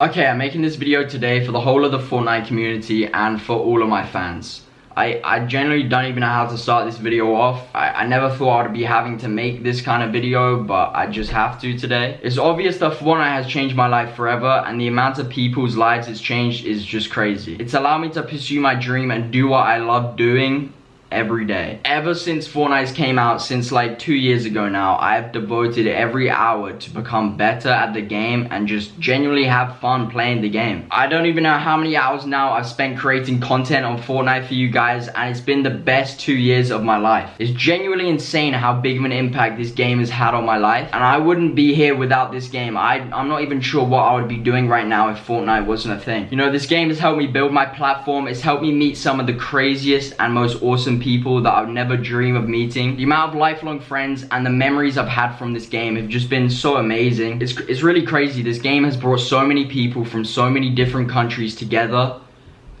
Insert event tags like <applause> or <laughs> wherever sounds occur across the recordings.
Okay, I'm making this video today for the whole of the Fortnite community and for all of my fans. I, I generally don't even know how to start this video off. I, I never thought I'd be having to make this kind of video, but I just have to today. It's obvious that Fortnite has changed my life forever, and the amount of people's lives it's changed is just crazy. It's allowed me to pursue my dream and do what I love doing every day. Ever since Fortnite came out, since like two years ago now, I've devoted every hour to become better at the game and just genuinely have fun playing the game. I don't even know how many hours now I've spent creating content on Fortnite for you guys and it's been the best two years of my life. It's genuinely insane how big of an impact this game has had on my life and I wouldn't be here without this game. I, I'm not even sure what I would be doing right now if Fortnite wasn't a thing. You know, this game has helped me build my platform, it's helped me meet some of the craziest and most awesome people that I would never dream of meeting. The amount of lifelong friends and the memories I've had from this game have just been so amazing. It's, it's really crazy. This game has brought so many people from so many different countries together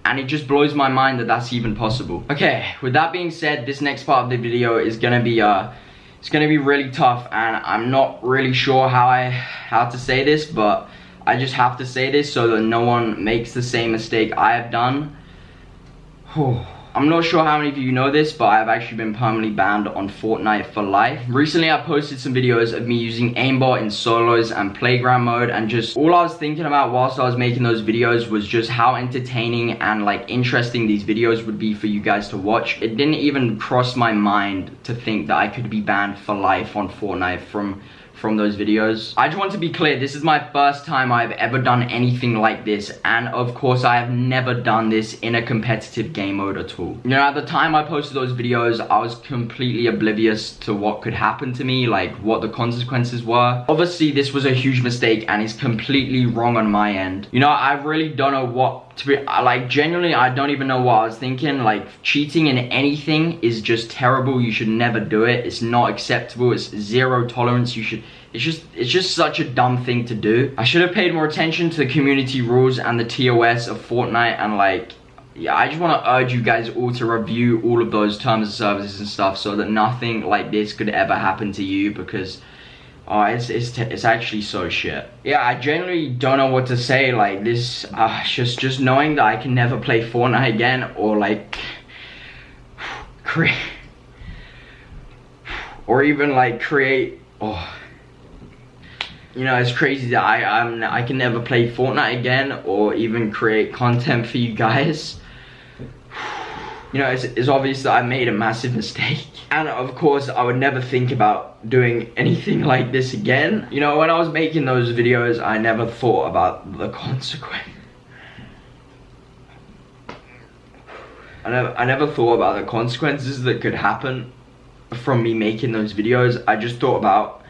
and it just blows my mind that that's even possible. Okay, with that being said, this next part of the video is gonna be uh, it's gonna be really tough and I'm not really sure how I how to say this, but I just have to say this so that no one makes the same mistake I have done. <sighs> I'm not sure how many of you know this, but I've actually been permanently banned on Fortnite for life. Recently, I posted some videos of me using aimbot in solos and playground mode, and just all I was thinking about whilst I was making those videos was just how entertaining and like interesting these videos would be for you guys to watch. It didn't even cross my mind to think that I could be banned for life on Fortnite from from those videos. I just want to be clear, this is my first time I've ever done anything like this, and of course I have never done this in a competitive game mode at all. You know, at the time I posted those videos, I was completely oblivious to what could happen to me, like what the consequences were. Obviously, this was a huge mistake and it's completely wrong on my end. You know, I really don't know what to be, uh, like genuinely, I don't even know what I was thinking. Like cheating in anything is just terrible. You should never do it. It's not acceptable. It's zero tolerance. You should it's just it's just such a dumb thing to do. I should have paid more attention to the community rules and the TOS of Fortnite and like yeah, I just want to urge you guys all to review all of those terms of services and stuff so that nothing like this could ever happen to you because oh, it's, it's, it's actually so shit. Yeah, I generally don't know what to say, like this, uh, just, just knowing that I can never play Fortnite again or like, create, or even like create, oh, you know, it's crazy that I I'm, I can never play Fortnite again or even create content for you guys. You know, it's, it's obvious that I made a massive mistake. <laughs> And of course, I would never think about doing <laughs> anything like this again. You know, when I was making those videos, I never thought about the <laughs> consequence. I never, I never thought about the consequences that could happen from me making those videos. I just thought about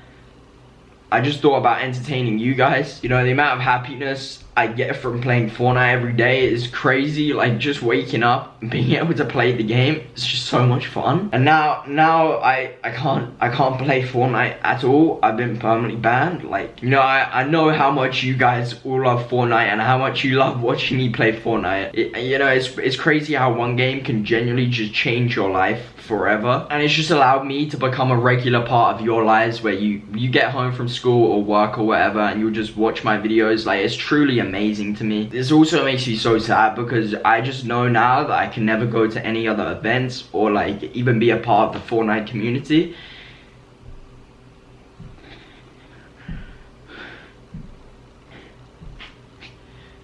I just thought about entertaining you guys. You know, the amount of happiness I get from playing Fortnite every day is crazy. Like just waking up and being <laughs> able to play the game, it's just so much fun. And now, now I, I can't, I can't play Fortnite at all. I've been permanently banned. Like, you know, I, I know how much you guys all love Fortnite and how much you love watching me play Fortnite. It, you know, it's, it's crazy how one game can genuinely just change your life forever. And it's just allowed me to become a regular part of your lives where you you get home from school or work or whatever and you'll just watch my videos. Like it's truly amazing to me. This also makes me so sad because i just know now that i can never go to any other events or like even be a part of the fortnite community.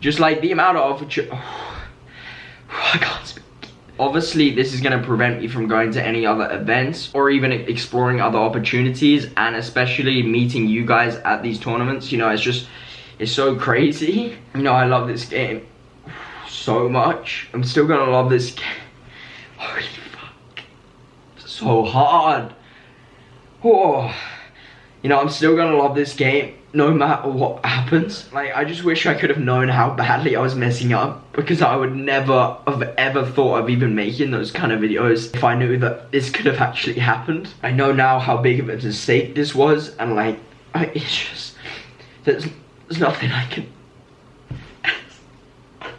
Just like the amount of oh, <sighs> <sighs> i can't speak Obviously, this is going to prevent me from going to any other events or even exploring other opportunities and especially meeting you guys at these tournaments. You know, it's just, it's so crazy. You know, I love this game so much. I'm still going to love this game. Holy fuck. So hard. Oh. You know, I'm still going to love this game no matter what happens. Like, I just wish I could have known how badly I was messing up because I would never have ever thought of even making those kind of videos if I knew that this could have actually happened. I know now how big of a mistake this was and like, I, it's just, there's, there's nothing I can... <laughs>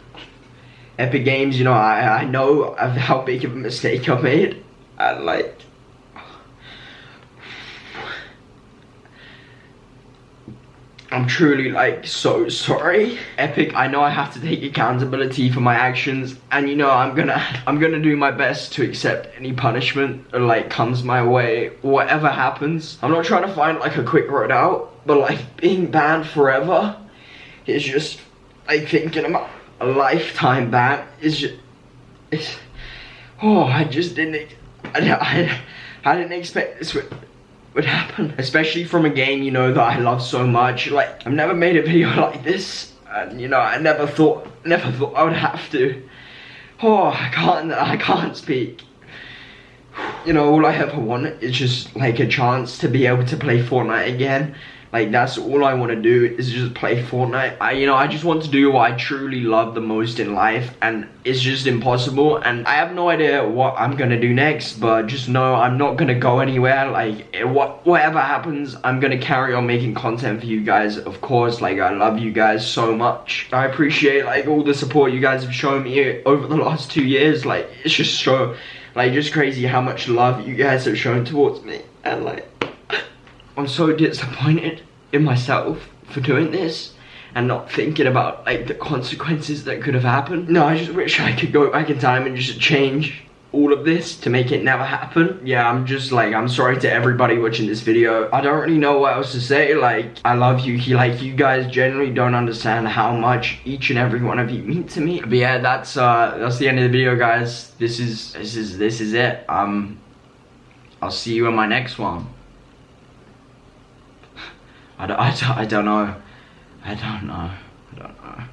Epic Games, you know, I, I know how big of a mistake I made and like, I'm truly like so sorry. Epic, I know I have to take accountability for my actions and you know I'm gonna I'm gonna do my best to accept any punishment that like comes my way, whatever happens. I'm not trying to find like a quick road out, but like being banned forever is just like thinking about a lifetime ban is just it's oh I just didn't I, I, I didn't expect this would happen. Especially from a game, you know, that I love so much. Like, I've never made a video <laughs> like this. And, you know, I never thought, never thought I would have to. Oh, I can't, I can't speak. You know, all I ever want is just, like, a chance to be able to play Fortnite again. Like that's all I want to do is just play Fortnite. I, you know, I just want to do what I truly love the most in life and it's just impossible and I have no idea what I'm gonna do next but just know I'm not gonna go anywhere. Like what whatever happens I'm gonna carry on making content for you guys. Of course like I love you guys so much. I appreciate like all the support you guys have shown me over the last two years. Like it's just so like just crazy how much love you guys have shown towards me and like I'm so disappointed in myself for doing this and not thinking about like the consequences that could have happened. No, I just wish I could go back in time and just change all of this to make it never happen. Yeah, I'm just like, I'm sorry to everybody watching this video. I don't really know what else to say. Like, I love you. He, like, you guys generally don't understand how much each and every one of you mean to me. But yeah, that's uh, that's the end of the video, guys. This is, this is, this is it. Um, I'll see you in my next one. I don't, I don't, I don't know. I don't know. I don't know.